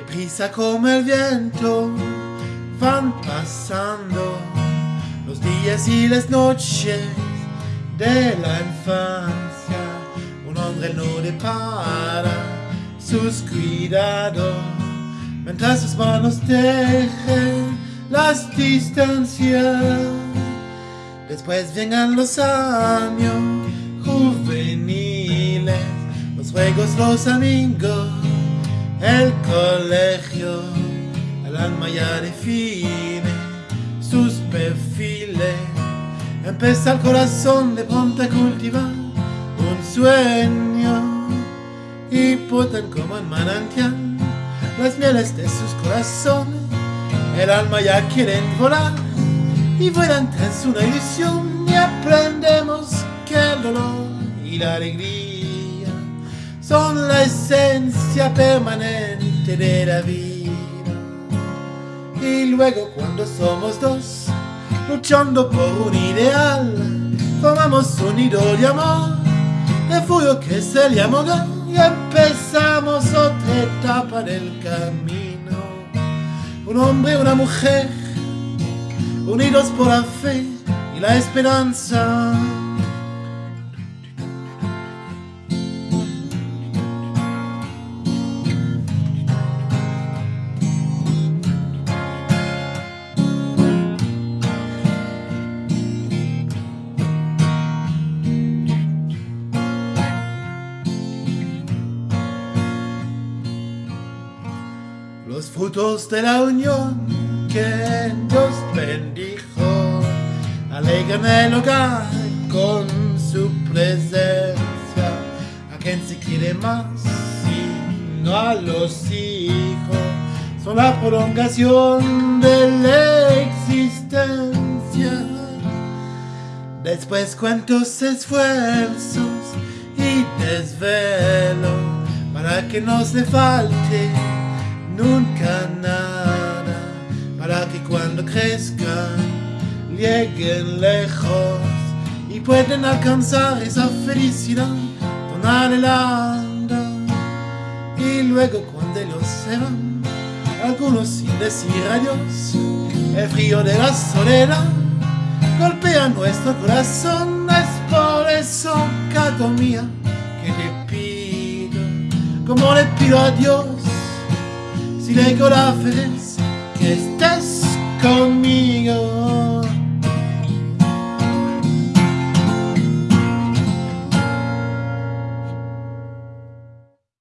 Prisa como el viento van pasando los días y las noches de la infancia. Un hombre no depara sus cuidados mientras sus manos dejen las distancias. Después vengan los años juveniles, los juegos, los amigos, el colegio, el alma ya define sus perfiles. Empieza el corazón de pronto a cultivar un sueño y putan como en manantial las mieles de sus corazones. El alma ya quieren volar y vuelan tras una ilusión y aprendemos que el dolor y la alegría son la esencia permanente de la vida. Y luego cuando somos dos, luchando por un ideal, formamos un nido de amor, fuego que se le hogar y empezamos otra etapa del camino. Un hombre y una mujer, unidos por la fe y la esperanza. Los frutos de la unión que Dios bendijo, alegran el hogar con su presencia. A quien se quiere más, sino a los hijos, son la prolongación de la existencia. Después cuántos esfuerzos y desvelo para que no se falte lejos y puedan alcanzar esa felicidad tan anhelada. Y luego cuando ellos se van, algunos sin decir adiós, el frío de la soledad golpea nuestro corazón, es por eso, Cato mía, que te pido, como le pido a Dios, si le conoces que estés conmigo.